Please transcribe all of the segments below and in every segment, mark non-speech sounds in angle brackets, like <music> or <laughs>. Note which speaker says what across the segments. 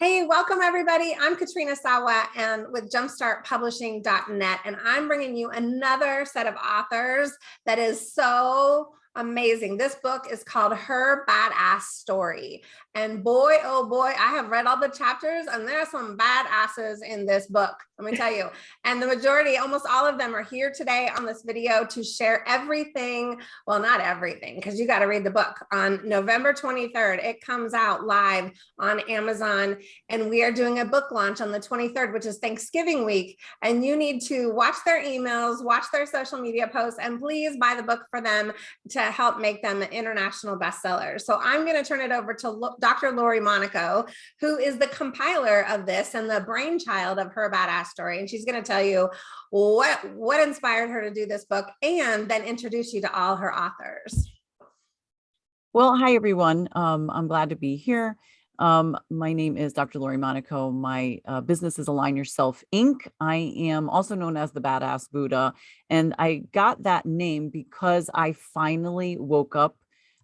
Speaker 1: Hey, welcome everybody. I'm Katrina Sawa and with jumpstartpublishing.net and I'm bringing you another set of authors that is so amazing. This book is called Her Badass Story. And boy, oh boy, I have read all the chapters and there are some badasses in this book, let me tell you. And the majority, almost all of them are here today on this video to share everything. Well, not everything, because you got to read the book on November 23rd. It comes out live on Amazon and we are doing a book launch on the 23rd, which is Thanksgiving week. And you need to watch their emails, watch their social media posts, and please buy the book for them to help make them an international bestsellers. So I'm going to turn it over to Dr. Lori Monaco, who is the compiler of this and the brainchild of her badass story. And she's going to tell you what, what inspired her to do this book and then introduce you to all her authors.
Speaker 2: Well, hi, everyone. Um, I'm glad to be here. Um, my name is Dr. Lori Monaco. My uh, business is Align Yourself Inc. I am also known as the Badass Buddha. And I got that name because I finally woke up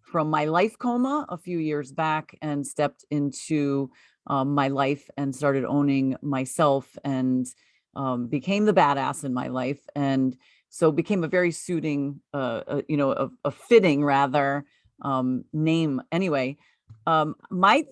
Speaker 2: from my life coma a few years back and stepped into um, my life and started owning myself and um, became the badass in my life. And so became a very suiting, uh, uh, you know, a, a fitting rather um, name anyway. Um, my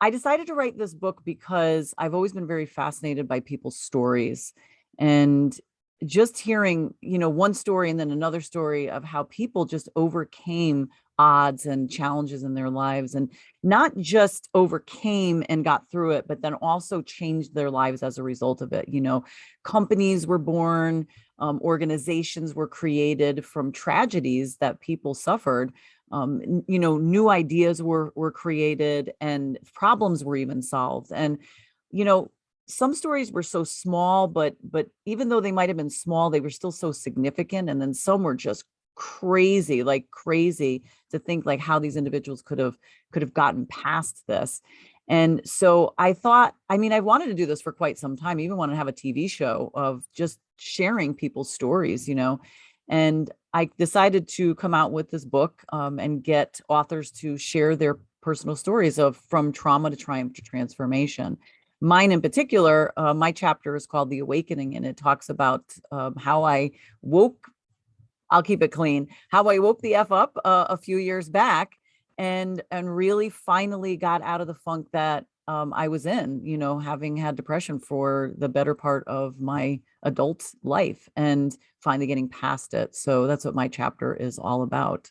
Speaker 2: I decided to write this book because I've always been very fascinated by people's stories and just hearing, you know, one story and then another story of how people just overcame odds and challenges in their lives and not just overcame and got through it, but then also changed their lives as a result of it. You know, companies were born, um, organizations were created from tragedies that people suffered um, you know, new ideas were, were created and problems were even solved. And, you know, some stories were so small, but, but even though they might've been small, they were still so significant. And then some were just crazy, like crazy to think like how these individuals could have, could have gotten past this. And so I thought, I mean, I wanted to do this for quite some time, even want to have a TV show of just sharing people's stories, you know, and I decided to come out with this book um, and get authors to share their personal stories of from trauma to triumph to transformation. Mine in particular, uh, my chapter is called The Awakening, and it talks about um, how I woke, I'll keep it clean, how I woke the F up uh, a few years back and, and really finally got out of the funk that um, I was in, you know, having had depression for the better part of my adult life and finally getting past it. So that's what my chapter is all about.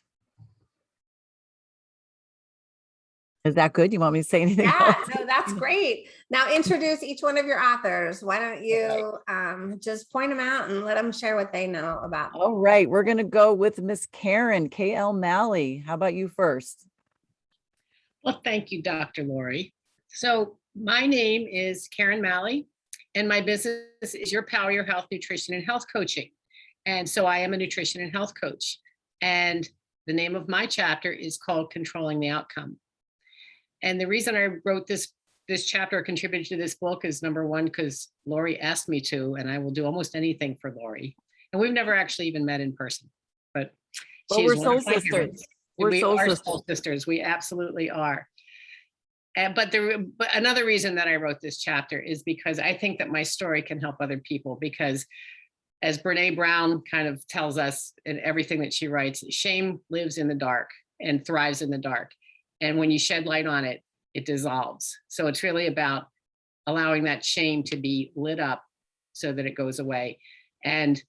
Speaker 2: Is that good? You want me to say anything? <laughs>
Speaker 1: Yeah, no, that's great. Now introduce each one of your authors. Why don't you um, just point them out and let them share what they know about.
Speaker 2: All right, we're going to go with Miss Karen K.L. Malley. How about you first?
Speaker 3: Well, thank you, Dr. Lori. So my name is Karen Malley and my business is Your Power, Your Health, Nutrition and Health Coaching. And so I am a nutrition and health coach. And the name of my chapter is called Controlling the Outcome. And the reason I wrote this this chapter contributed to this book is number one, because Lori asked me to, and I will do almost anything for Lori. And we've never actually even met in person, but
Speaker 2: well, we're soul sisters.
Speaker 3: We're we soul are sisters. soul sisters. We absolutely are. And, but the but another reason that I wrote this chapter is because I think that my story can help other people because as Brene Brown kind of tells us in everything that she writes, shame lives in the dark and thrives in the dark. And when you shed light on it, it dissolves. So it's really about allowing that shame to be lit up so that it goes away. And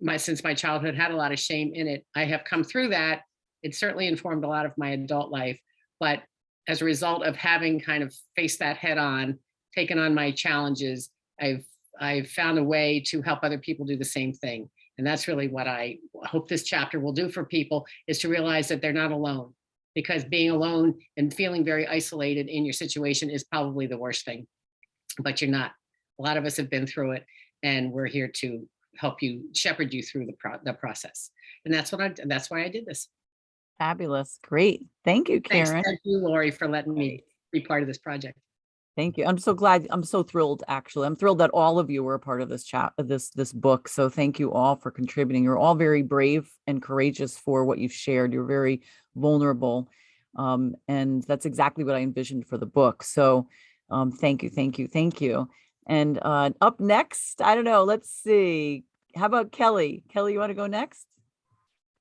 Speaker 3: my since my childhood had a lot of shame in it, I have come through that. It certainly informed a lot of my adult life, but as a result of having kind of faced that head on, taken on my challenges, I've I've found a way to help other people do the same thing. And that's really what I hope this chapter will do for people is to realize that they're not alone because being alone and feeling very isolated in your situation is probably the worst thing, but you're not. A lot of us have been through it and we're here to help you shepherd you through the, pro the process. And that's what I, that's why I did this.
Speaker 2: Fabulous. Great. Thank you, Karen.
Speaker 3: Thanks, thank you, Lori, for letting me be part of this project.
Speaker 2: Thank you. I'm so glad. I'm so thrilled, actually. I'm thrilled that all of you were a part of this chat, this, this book. So thank you all for contributing. You're all very brave and courageous for what you've shared. You're very vulnerable. Um, and that's exactly what I envisioned for the book. So um, thank you, thank you, thank you. And uh, up next, I don't know, let's see. How about Kelly? Kelly, you want to go next?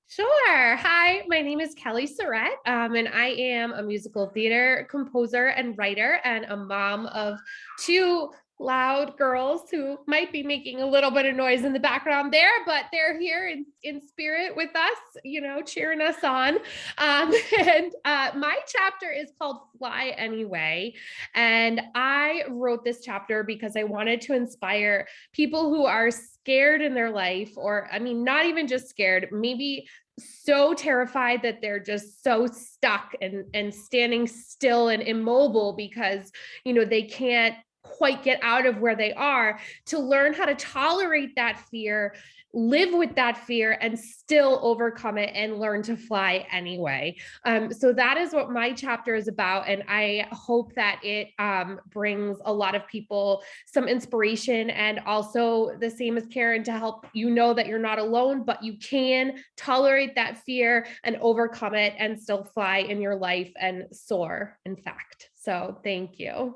Speaker 4: Sure. Hi, my name is Kelly Surratt, um, and I am a musical theater composer and writer, and a mom of two loud girls who might be making a little bit of noise in the background there, but they're here in, in spirit with us, you know, cheering us on. Um, <laughs> and uh, my chapter is called Fly Anyway. And I wrote this chapter because I wanted to inspire people who are scared in their life, or I mean, not even just scared, maybe so terrified that they're just so stuck and and standing still and immobile because you know they can't quite get out of where they are to learn how to tolerate that fear live with that fear and still overcome it and learn to fly anyway. Um, so that is what my chapter is about and i hope that it um, brings a lot of people some inspiration and also the same as karen to help you know that you're not alone but you can tolerate that fear and overcome it and still fly in your life and soar in fact. So thank you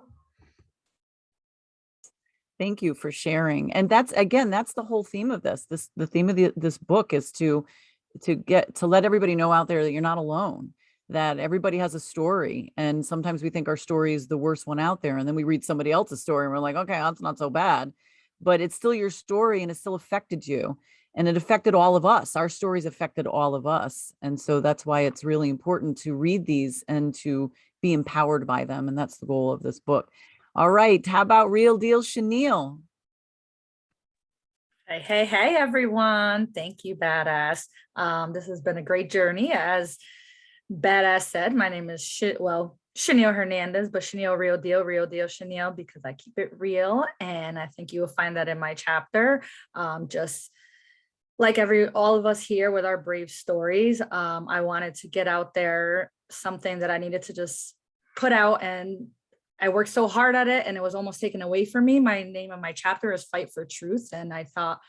Speaker 2: Thank you for sharing. And that's, again, that's the whole theme of this. This, the theme of the, this book is to, to get, to let everybody know out there that you're not alone, that everybody has a story. And sometimes we think our story is the worst one out there. And then we read somebody else's story and we're like, okay, that's not so bad, but it's still your story and it still affected you. And it affected all of us. Our stories affected all of us. And so that's why it's really important to read these and to be empowered by them. And that's the goal of this book. All right, how about Real Deal Chenille?
Speaker 5: Hey, hey, hey, everyone. Thank you, Badass. Um, this has been a great journey. As Badass said, my name is, well, Chenille Hernandez, but Chenille Real Deal, Real Deal Chenille, because I keep it real. And I think you will find that in my chapter. Um, just like every all of us here with our brave stories, um, I wanted to get out there something that I needed to just put out and I worked so hard at it and it was almost taken away from me. My name of my chapter is Fight for Truth. And I thought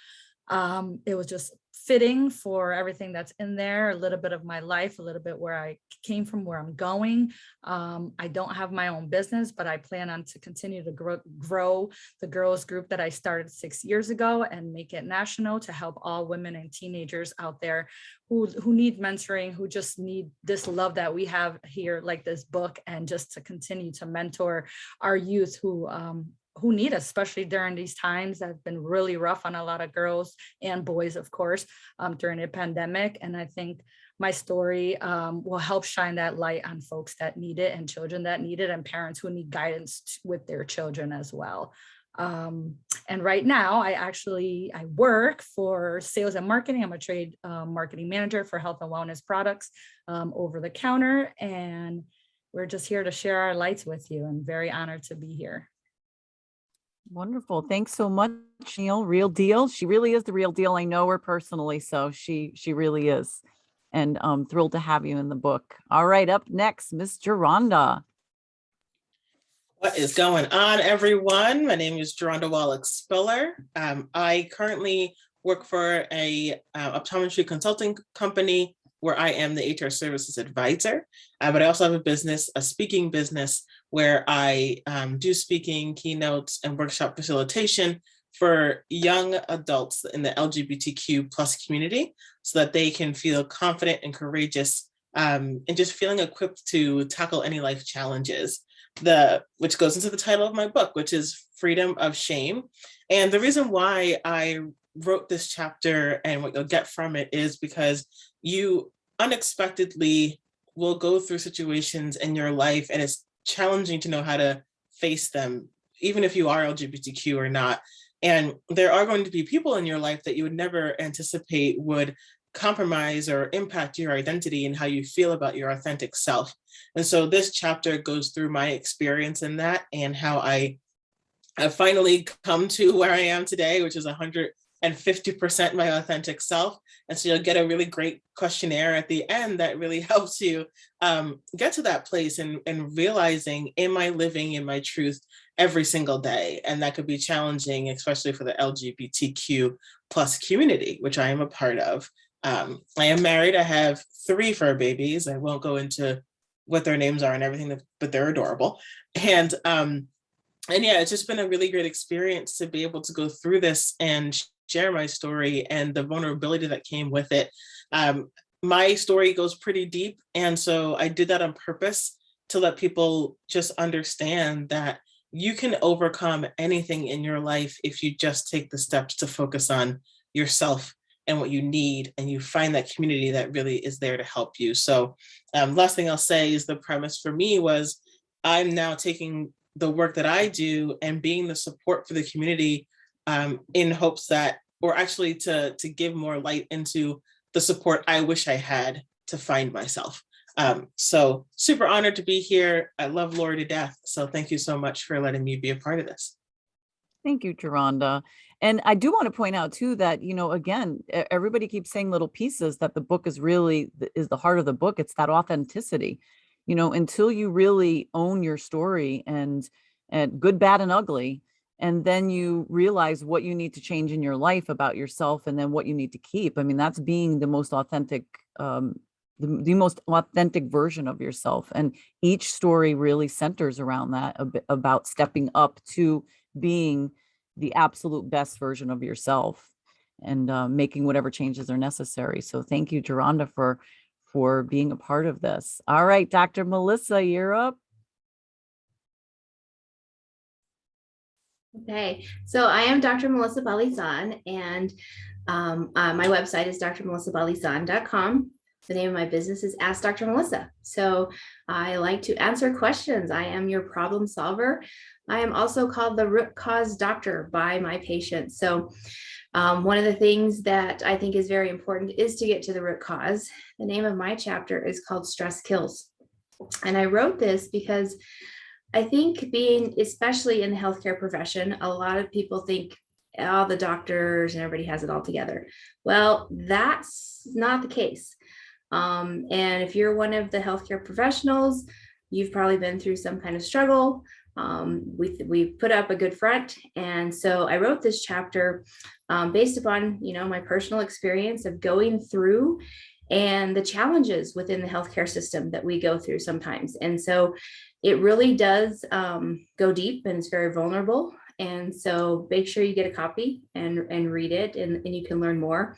Speaker 5: um, it was just fitting for everything that's in there, a little bit of my life, a little bit where I came from, where I'm going. Um, I don't have my own business, but I plan on to continue to grow, grow the girls group that I started six years ago and make it national to help all women and teenagers out there who, who need mentoring, who just need this love that we have here, like this book, and just to continue to mentor our youth who um, who need us, especially during these times that have been really rough on a lot of girls and boys, of course, um, during the pandemic. And I think my story um, will help shine that light on folks that need it and children that need it and parents who need guidance with their children as well. Um, and right now I actually, I work for sales and marketing. I'm a trade um, marketing manager for health and wellness products um, over the counter. And we're just here to share our lights with you. I'm very honored to be here.
Speaker 2: Wonderful. Thanks so much, Neil. Real deal. She really is the real deal. I know her personally, so she she really is. And I'm thrilled to have you in the book. All right, up next, Miss Geronda.
Speaker 6: What is going on, everyone? My name is Geronda Wallach Spiller. Um, I currently work for a uh, optometry consulting company where I am the HR services advisor, uh, but I also have a business, a speaking business where I um, do speaking, keynotes, and workshop facilitation for young adults in the LGBTQ plus community so that they can feel confident and courageous um, and just feeling equipped to tackle any life challenges the which goes into the title of my book, which is Freedom of Shame. And the reason why I wrote this chapter and what you'll get from it is because you unexpectedly will go through situations in your life and it's challenging to know how to face them, even if you are LGBTQ or not. And there are going to be people in your life that you would never anticipate would compromise or impact your identity and how you feel about your authentic self. And so this chapter goes through my experience in that and how I have finally come to where I am today, which is 100 and 50% my authentic self. And so you'll get a really great questionnaire at the end that really <laughs> helps you um, get to that place and, and realizing, am I living in my truth every single day? And that could be challenging, especially for the LGBTQ plus community, which I am a part of. Um, I am married, I have three fur babies. I won't go into what their names are and everything, but they're adorable. And um, and yeah, it's just been a really great experience to be able to go through this and share my story and the vulnerability that came with it. Um, my story goes pretty deep, and so I did that on purpose to let people just understand that you can overcome anything in your life if you just take the steps to focus on yourself and what you need and you find that community that really is there to help you so um, last thing i'll say is the premise for me was i'm now taking the work that i do and being the support for the community um, in hopes that or actually to to give more light into the support i wish i had to find myself um, so super honored to be here. I love Lori to death. So thank you so much for letting me be a part of this.
Speaker 2: Thank you, Geronda. And I do want to point out too that, you know, again, everybody keeps saying little pieces that the book is really, is the heart of the book. It's that authenticity. You know, until you really own your story and, and good, bad and ugly, and then you realize what you need to change in your life about yourself and then what you need to keep. I mean, that's being the most authentic, um, the, the most authentic version of yourself. And each story really centers around that about stepping up to being the absolute best version of yourself and uh, making whatever changes are necessary. So thank you, Geronda, for for being a part of this. All right, Dr. Melissa, you're up.
Speaker 7: Okay, so I am Dr. Melissa Balisan and um, uh, my website is drmelissabalisan.com. The name of my business is Ask Dr. Melissa. So I like to answer questions. I am your problem solver. I am also called the root cause doctor by my patients. So um, one of the things that I think is very important is to get to the root cause. The name of my chapter is called Stress Kills. And I wrote this because I think being, especially in the healthcare profession, a lot of people think all the doctors and everybody has it all together. Well, that's not the case. Um, and if you're one of the healthcare professionals, you've probably been through some kind of struggle. Um, we, we put up a good front. And so I wrote this chapter um, based upon, you know, my personal experience of going through and the challenges within the healthcare system that we go through sometimes. And so it really does um, go deep and it's very vulnerable. And so make sure you get a copy and, and read it and, and you can learn more.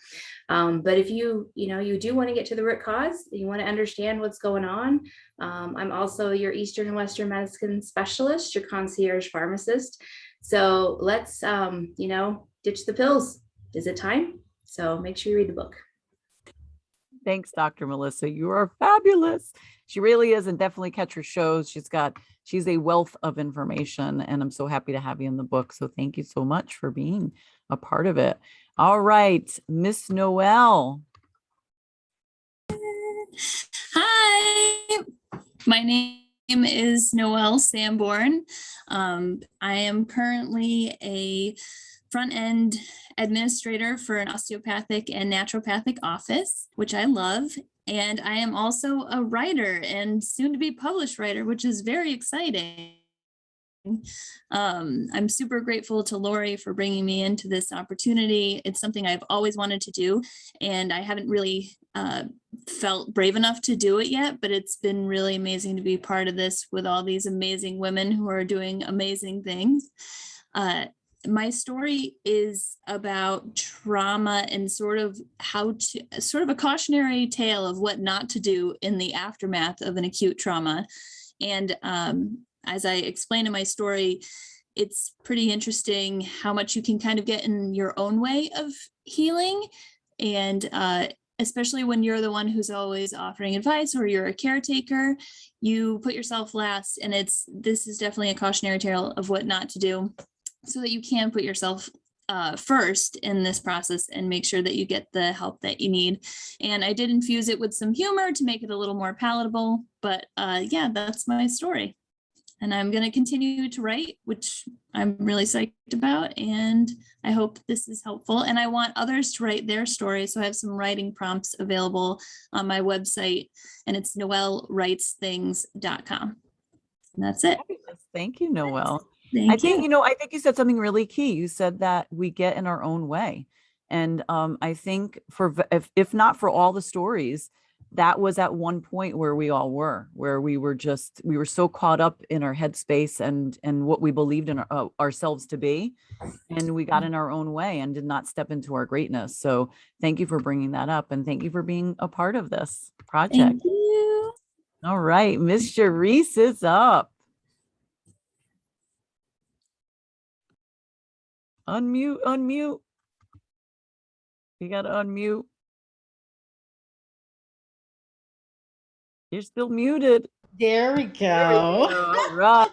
Speaker 7: Um, but if you, you know, you do want to get to the root cause, you want to understand what's going on. Um, I'm also your Eastern and Western medicine specialist, your concierge pharmacist. So let's, um, you know, ditch the pills. Is it time? So make sure you read the book.
Speaker 2: Thanks, Dr. Melissa. You are fabulous. She really is, and definitely catch her shows. She's got, she's a wealth of information, and I'm so happy to have you in the book. So thank you so much for being a part of it. All right, Miss Noel.
Speaker 8: Hi, my name is Noelle Sanborn. Um, I am currently a front end administrator for an osteopathic and naturopathic office, which I love. And I am also a writer and soon to be published writer, which is very exciting. Um, I'm super grateful to Lori for bringing me into this opportunity. It's something I've always wanted to do, and I haven't really uh, felt brave enough to do it yet, but it's been really amazing to be part of this with all these amazing women who are doing amazing things. Uh, my story is about trauma and sort of how to sort of a cautionary tale of what not to do in the aftermath of an acute trauma. And um, as I explain in my story, it's pretty interesting how much you can kind of get in your own way of healing. And uh, especially when you're the one who's always offering advice or you're a caretaker, you put yourself last. And it's this is definitely a cautionary tale of what not to do so that you can put yourself uh, first in this process and make sure that you get the help that you need. And I did infuse it with some humor to make it a little more palatable, but uh, yeah, that's my story. And I'm going to continue to write, which I'm really psyched about. And I hope this is helpful. And I want others to write their story. So I have some writing prompts available on my website, and it's noellwritesthings.com. And that's it.
Speaker 2: Thank you, Noel.
Speaker 8: Thank
Speaker 2: I think,
Speaker 8: you.
Speaker 2: you know, I think you said something really key. You said that we get in our own way. And um, I think for, if, if not for all the stories that was at one point where we all were, where we were just, we were so caught up in our headspace and, and what we believed in our, uh, ourselves to be. And we got in our own way and did not step into our greatness. So thank you for bringing that up and thank you for being a part of this project.
Speaker 8: Thank you.
Speaker 2: All right, Miss Sharice is up. Unmute, unmute. You gotta unmute. You're still muted.
Speaker 9: There we go.
Speaker 2: All <laughs> right.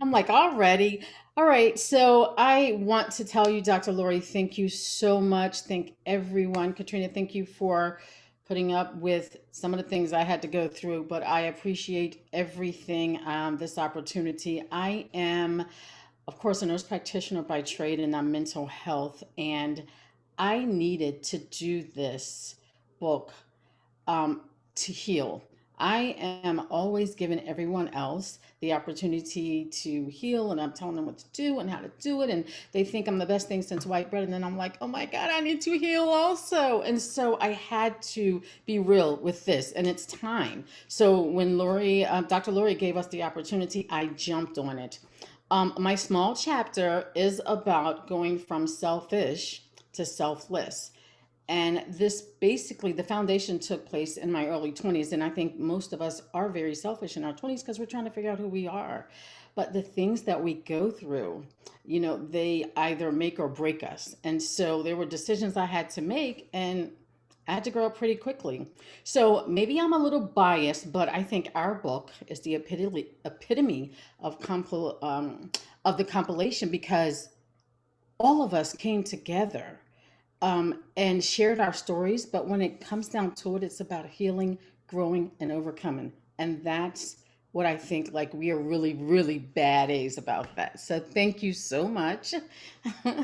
Speaker 9: I'm like, already. All right. So I want to tell you, Dr. Lori, thank you so much. Thank everyone. Katrina, thank you for putting up with some of the things I had to go through, but I appreciate everything, um, this opportunity. I am, of course, a nurse practitioner by trade and I'm mental health. And I needed to do this book um, to heal. I am always giving everyone else the opportunity to heal, and I'm telling them what to do and how to do it. And they think I'm the best thing since white bread. And then I'm like, oh my God, I need to heal also. And so I had to be real with this, and it's time. So when Lori, uh, Dr. Lori gave us the opportunity, I jumped on it. Um, my small chapter is about going from selfish to selfless. And this basically, the foundation took place in my early 20s. And I think most of us are very selfish in our 20s because we're trying to figure out who we are. But the things that we go through, you know, they either make or break us. And so there were decisions I had to make, and I had to grow up pretty quickly. So maybe I'm a little biased, but I think our book is the epitome, epitome of, compil, um, of the compilation because all of us came together um, and shared our stories. But when it comes down to it, it's about healing, growing, and overcoming. And that's what I think like we are really, really bad A's about that. So thank you so much. <laughs>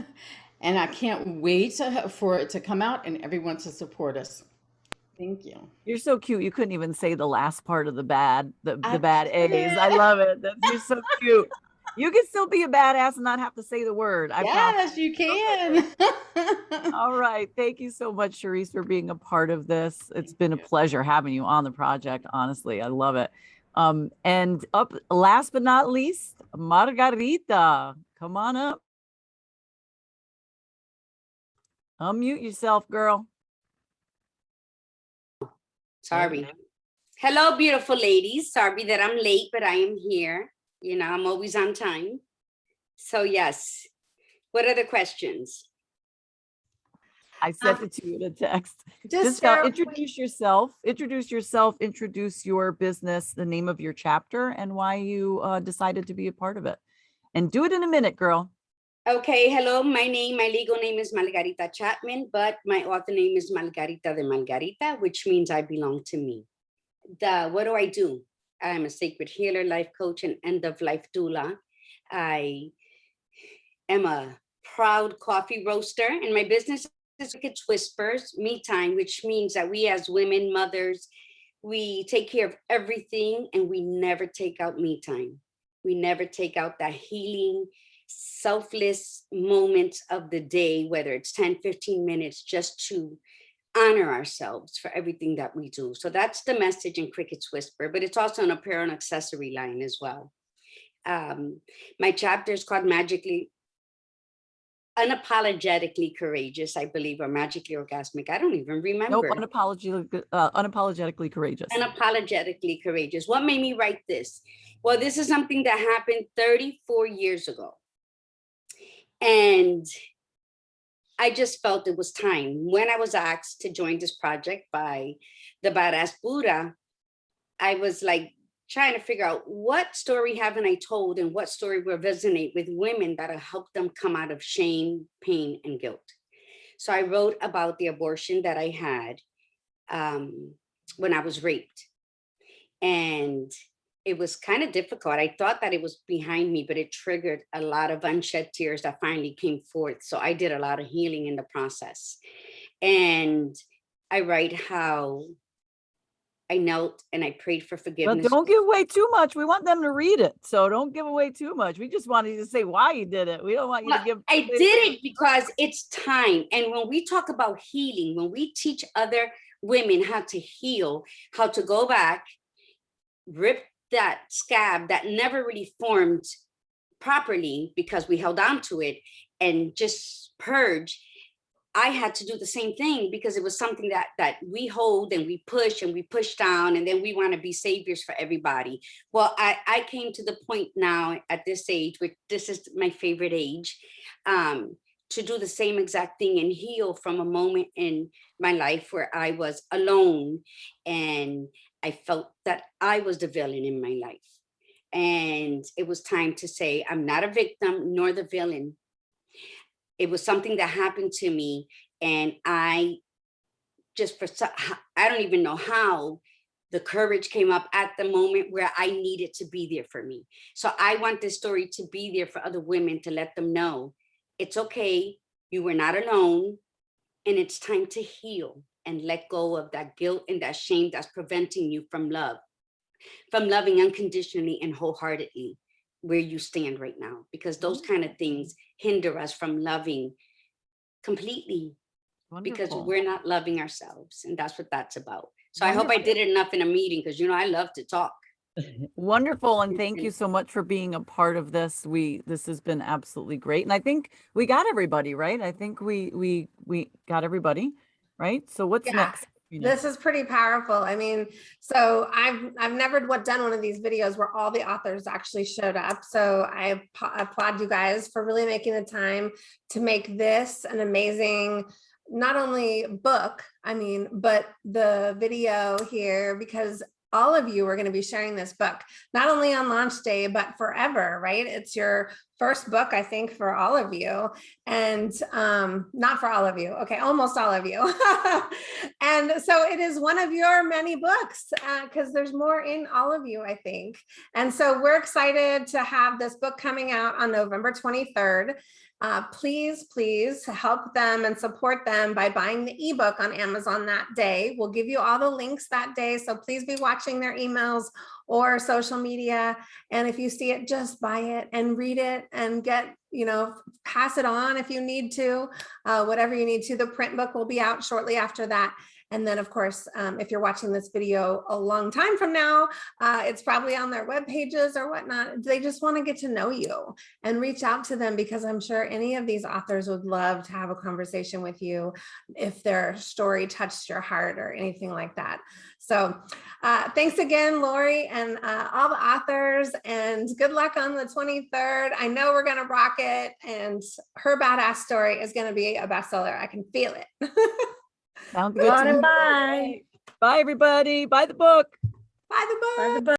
Speaker 9: and I can't wait to, for it to come out and everyone to support us. Thank you.
Speaker 2: You're so cute. You couldn't even say the last part of the bad, the,
Speaker 9: I
Speaker 2: the bad A's. I love it. That's, you're so cute. You can still be a badass and not have to say the word. I promise.
Speaker 9: yes, you can. <laughs>
Speaker 2: All right. Thank you so much, Sharice, for being a part of this. It's been a pleasure having you on the project. Honestly, I love it. Um, and up last but not least, Margarita. Come on up. Unmute yourself, girl.
Speaker 10: Sorry. Hello, beautiful ladies. Sorry that I'm late, but I am here. You know, I'm always on time. So yes. What are the questions?
Speaker 2: I sent it to you in a text.
Speaker 1: Just
Speaker 2: Just uh,
Speaker 1: share-
Speaker 2: introduce yourself, introduce yourself, introduce your business, the name of your chapter and why you uh, decided to be a part of it. And do it in a minute, girl.
Speaker 10: Okay, hello, my name, my legal name is Margarita Chapman, but my author name is Margarita de Margarita, which means I belong to me. The, what do I do? I'm a sacred healer, life coach, and end of life doula. I am a proud coffee roaster, and my business is Crickets Whispers, Me Time, which means that we as women, mothers, we take care of everything and we never take out me time. We never take out that healing, selfless moments of the day, whether it's 10, 15 minutes, just to honor ourselves for everything that we do. So that's the message in Cricket's Whisper, but it's also an apparel and accessory line as well. Um, my chapter is called Magically, Unapologetically Courageous, I believe, or Magically Orgasmic. I don't even remember.
Speaker 2: Nope, unapologetically, uh, unapologetically courageous.
Speaker 10: Unapologetically Courageous. What made me write this? Well, this is something that happened 34 years ago. And I just felt it was time. When I was asked to join this project by the Badass Buddha, I was like trying to figure out what story haven't I told and what story will resonate with women that'll help them come out of shame, pain, and guilt. So I wrote about the abortion that I had um, when I was raped. And it was kind of difficult. I thought that it was behind me, but it triggered a lot of unshed tears that finally came forth. So I did a lot of healing in the process. And I write how I knelt and I prayed for
Speaker 2: But
Speaker 10: forgiveness.
Speaker 2: don't give away too much. We want them to read it. So don't give away too much. We just wanted you to say why you did it. We don't want you to give.
Speaker 10: I did it because it's time. And when we talk about healing, when we teach other women how to heal, how to go back, rip that scab that never really formed properly because we held on to it and just purge. I had to do the same thing because it was something that that we hold and we push and we push down and then we want to be saviors for everybody. Well, I, I came to the point now at this age, which this is my favorite age, um, to do the same exact thing and heal from a moment in my life where I was alone and I felt that I was the villain in my life. And it was time to say, I'm not a victim nor the villain. It was something that happened to me and I just for, I don't even know how the courage came up at the moment where I needed to be there for me. So I want this story to be there for other women to let them know it's okay, you were not alone, and it's time to heal and let go of that guilt and that shame that's preventing you from love, from loving unconditionally and wholeheartedly where you stand right now, because those kind of things hinder us from loving completely because we're not loving ourselves. And that's what that's about. So I hope I did it enough in a meeting because you know, I love to talk. <laughs>
Speaker 2: Wonderful, and thank
Speaker 10: Mhm.
Speaker 2: you so much for being a part of this. We, this has been absolutely great. And I think we got everybody, right? I think we, we, we got everybody, right? So what's
Speaker 1: Yeah,
Speaker 2: next?
Speaker 1: This is pretty powerful. I mean, so I've I've never done one of these videos where all the authors actually showed up. So I applaud you guys for really making the time to make this an amazing not only book, I mean, but the video here because all of you are going to be sharing this book not only on launch day but forever, right? It's your first book I think for all of you and um not for all of you okay almost all of you. <laughs> And so it is one of your many books because there's more in all of you i think. And so we're excited to have this book coming out on november 23rd uh, please, please help them and support them by buying the ebook on Amazon that day. We'll give you all the links that day. So please be watching their emails or social media. And if you see it, just buy it and read it and get, you know, pass it on if you need to, uh, whatever you need to. The print book will be out shortly after that. And then, of course, um, if you're watching this video a long time from now, uh, it's probably on their web pages or whatnot. They just want to get to know you and reach out to them because I'm sure any of these authors would love to have a conversation with you if their story touched your heart or anything like that. So uh, thanks again, Lori, and uh, all the authors, and good luck on the 23rd. I know we're going to rock it, and her badass story is going to be a bestseller. I can feel it. <laughs>
Speaker 2: Sounds
Speaker 5: Go
Speaker 2: good
Speaker 5: on and
Speaker 2: me. Bye, everybody. Buy the book.
Speaker 1: Buy the book.
Speaker 5: Buy the book.